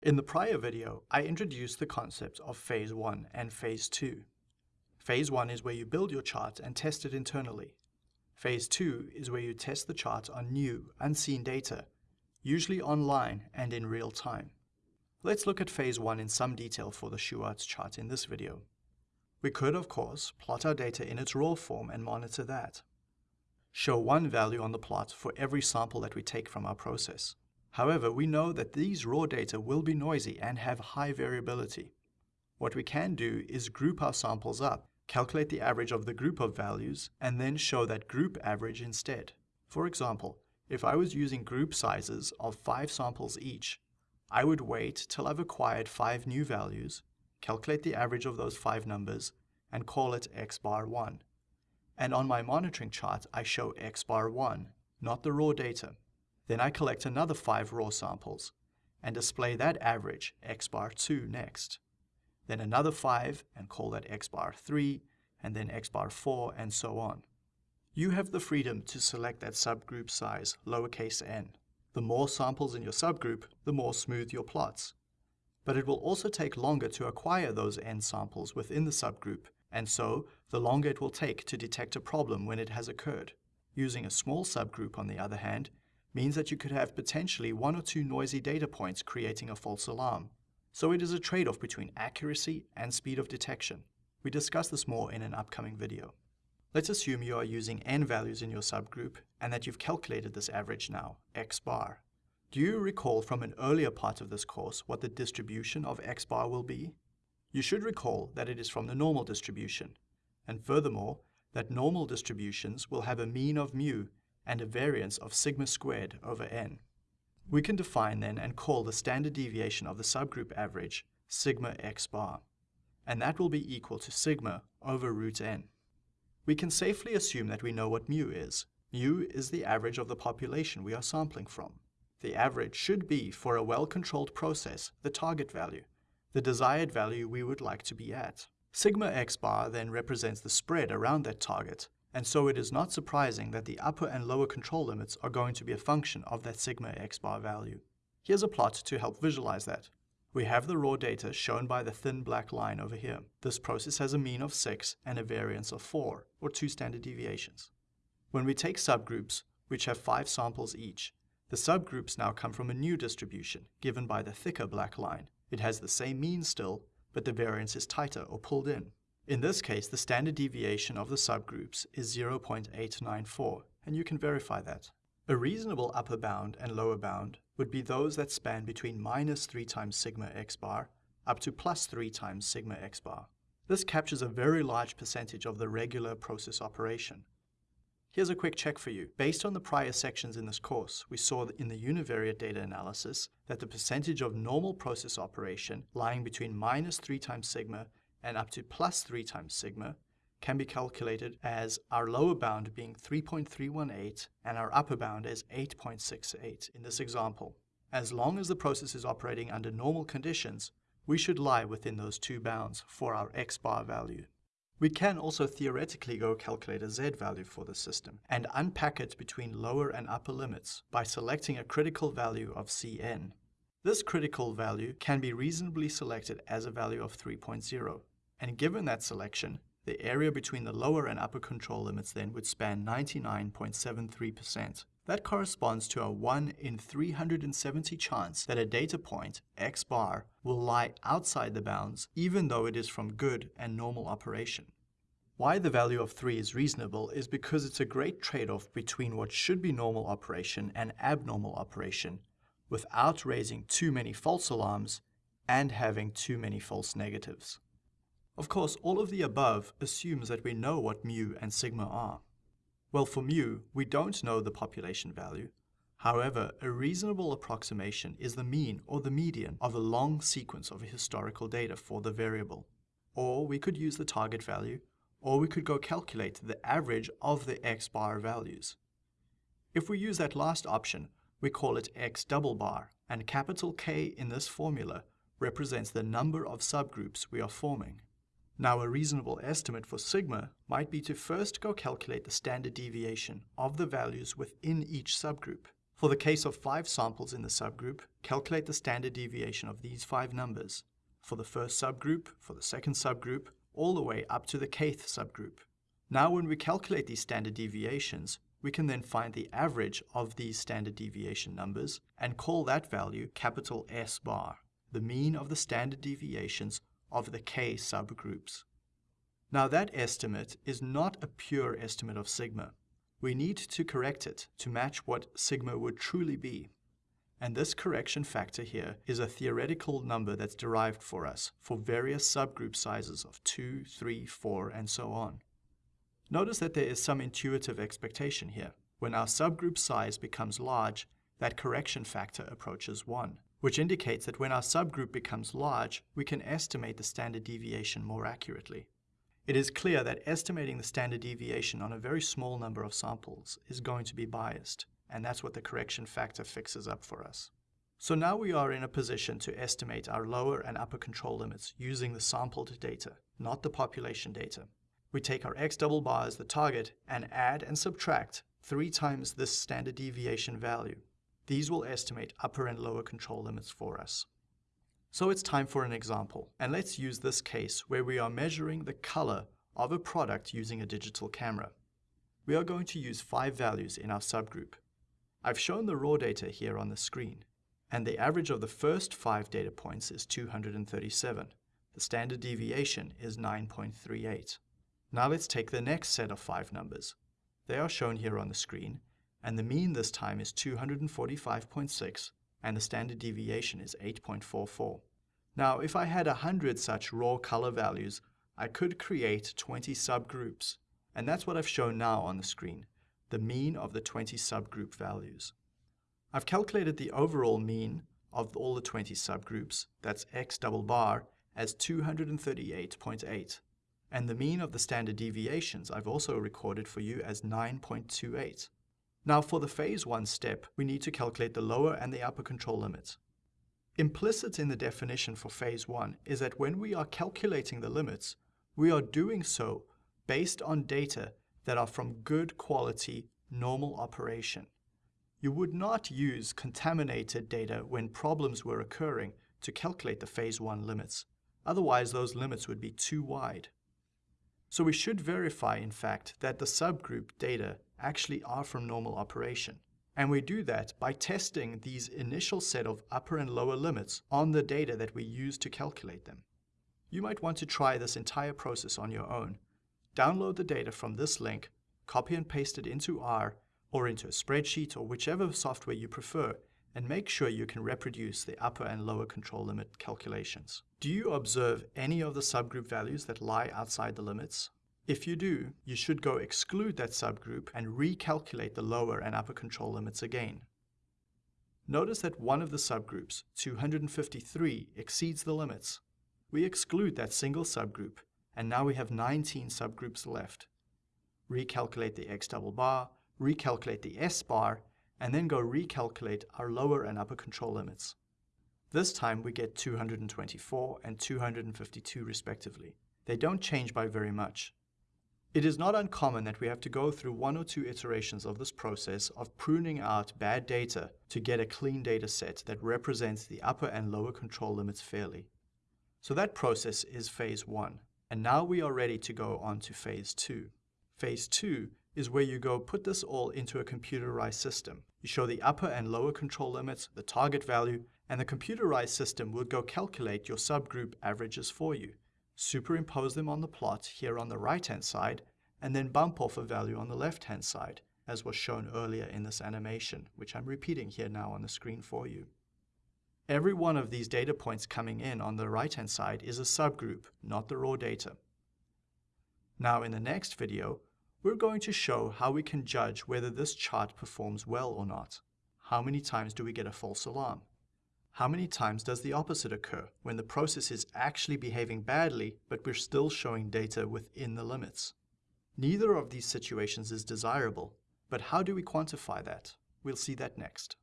In the prior video, I introduced the concept of Phase 1 and Phase 2. Phase 1 is where you build your chart and test it internally. Phase 2 is where you test the chart on new, unseen data, usually online and in real time. Let's look at Phase 1 in some detail for the Shewhart's chart in this video. We could, of course, plot our data in its raw form and monitor that. Show one value on the plot for every sample that we take from our process. However, we know that these raw data will be noisy and have high variability. What we can do is group our samples up, calculate the average of the group of values, and then show that group average instead. For example, if I was using group sizes of 5 samples each, I would wait till I've acquired 5 new values, calculate the average of those 5 numbers, and call it x bar 1. And on my monitoring chart, I show x bar 1, not the raw data. Then I collect another 5 raw samples and display that average, x bar 2, next. Then another 5 and call that x bar 3, and then x bar 4, and so on. You have the freedom to select that subgroup size, lowercase n. The more samples in your subgroup, the more smooth your plots. But it will also take longer to acquire those n samples within the subgroup, and so the longer it will take to detect a problem when it has occurred. Using a small subgroup, on the other hand, means that you could have potentially one or two noisy data points creating a false alarm. So it is a trade-off between accuracy and speed of detection. We discuss this more in an upcoming video. Let's assume you are using n values in your subgroup and that you've calculated this average now, x bar. Do you recall from an earlier part of this course what the distribution of x bar will be? You should recall that it is from the normal distribution, and furthermore, that normal distributions will have a mean of mu and a variance of sigma squared over n. We can define then and call the standard deviation of the subgroup average sigma x bar, and that will be equal to sigma over root n. We can safely assume that we know what mu is. Mu is the average of the population we are sampling from. The average should be, for a well-controlled process, the target value, the desired value we would like to be at. Sigma x bar then represents the spread around that target, and so it is not surprising that the upper and lower control limits are going to be a function of that sigma x bar value. Here's a plot to help visualize that. We have the raw data shown by the thin black line over here. This process has a mean of 6 and a variance of 4, or 2 standard deviations. When we take subgroups, which have 5 samples each, the subgroups now come from a new distribution, given by the thicker black line. It has the same mean still, but the variance is tighter or pulled in. In this case, the standard deviation of the subgroups is 0.894, and you can verify that. A reasonable upper bound and lower bound would be those that span between minus 3 times sigma x bar up to plus 3 times sigma x bar. This captures a very large percentage of the regular process operation. Here's a quick check for you. Based on the prior sections in this course, we saw in the univariate data analysis that the percentage of normal process operation lying between minus 3 times sigma and up to plus 3 times sigma can be calculated as our lower bound being 3.318 and our upper bound as 8.68 in this example. As long as the process is operating under normal conditions, we should lie within those two bounds for our x bar value. We can also theoretically go calculate a z value for the system and unpack it between lower and upper limits by selecting a critical value of Cn. This critical value can be reasonably selected as a value of 3.0, and given that selection, the area between the lower and upper control limits then would span 99.73%. That corresponds to a 1 in 370 chance that a data point, x bar, will lie outside the bounds even though it is from good and normal operation. Why the value of 3 is reasonable is because it's a great trade-off between what should be normal operation and abnormal operation without raising too many false alarms and having too many false negatives. Of course, all of the above assumes that we know what mu and sigma are. Well, for mu, we don't know the population value. However, a reasonable approximation is the mean or the median of a long sequence of historical data for the variable. Or we could use the target value, or we could go calculate the average of the x bar values. If we use that last option, we call it x double bar, and capital K in this formula represents the number of subgroups we are forming. Now a reasonable estimate for sigma might be to first go calculate the standard deviation of the values within each subgroup. For the case of five samples in the subgroup, calculate the standard deviation of these five numbers for the first subgroup, for the second subgroup, all the way up to the kth subgroup. Now when we calculate these standard deviations, we can then find the average of these standard deviation numbers and call that value capital S bar, the mean of the standard deviations of the k subgroups. Now that estimate is not a pure estimate of sigma. We need to correct it to match what sigma would truly be. And this correction factor here is a theoretical number that's derived for us for various subgroup sizes of 2, 3, 4, and so on. Notice that there is some intuitive expectation here. When our subgroup size becomes large, that correction factor approaches 1, which indicates that when our subgroup becomes large, we can estimate the standard deviation more accurately. It is clear that estimating the standard deviation on a very small number of samples is going to be biased, and that's what the correction factor fixes up for us. So now we are in a position to estimate our lower and upper control limits using the sampled data, not the population data. We take our x double bar as the target and add and subtract three times this standard deviation value. These will estimate upper and lower control limits for us. So it's time for an example, and let's use this case where we are measuring the color of a product using a digital camera. We are going to use five values in our subgroup. I've shown the raw data here on the screen, and the average of the first five data points is 237. The standard deviation is 9.38. Now let's take the next set of five numbers. They are shown here on the screen, and the mean this time is 245.6, and the standard deviation is 8.44. Now, if I had 100 such raw color values, I could create 20 subgroups, and that's what I've shown now on the screen, the mean of the 20 subgroup values. I've calculated the overall mean of all the 20 subgroups, that's x double bar, as 238.8 and the mean of the standard deviations I've also recorded for you as 9.28. Now for the phase 1 step, we need to calculate the lower and the upper control limits. Implicit in the definition for phase 1 is that when we are calculating the limits, we are doing so based on data that are from good quality normal operation. You would not use contaminated data when problems were occurring to calculate the phase 1 limits. Otherwise, those limits would be too wide. So we should verify, in fact, that the subgroup data actually are from normal operation. And we do that by testing these initial set of upper and lower limits on the data that we use to calculate them. You might want to try this entire process on your own. Download the data from this link, copy and paste it into R or into a spreadsheet or whichever software you prefer, and make sure you can reproduce the upper and lower control limit calculations. Do you observe any of the subgroup values that lie outside the limits? If you do, you should go exclude that subgroup and recalculate the lower and upper control limits again. Notice that one of the subgroups, 253, exceeds the limits. We exclude that single subgroup, and now we have 19 subgroups left. Recalculate the x double bar, recalculate the s bar, and then go recalculate our lower and upper control limits. This time we get 224 and 252 respectively. They don't change by very much. It is not uncommon that we have to go through one or two iterations of this process of pruning out bad data to get a clean data set that represents the upper and lower control limits fairly. So that process is phase one. And now we are ready to go on to phase two. Phase two is where you go put this all into a computerized system. You show the upper and lower control limits, the target value, and the computerized system will go calculate your subgroup averages for you. Superimpose them on the plot here on the right-hand side, and then bump off a value on the left-hand side, as was shown earlier in this animation, which I'm repeating here now on the screen for you. Every one of these data points coming in on the right-hand side is a subgroup, not the raw data. Now in the next video, we're going to show how we can judge whether this chart performs well or not. How many times do we get a false alarm? How many times does the opposite occur, when the process is actually behaving badly, but we're still showing data within the limits? Neither of these situations is desirable, but how do we quantify that? We'll see that next.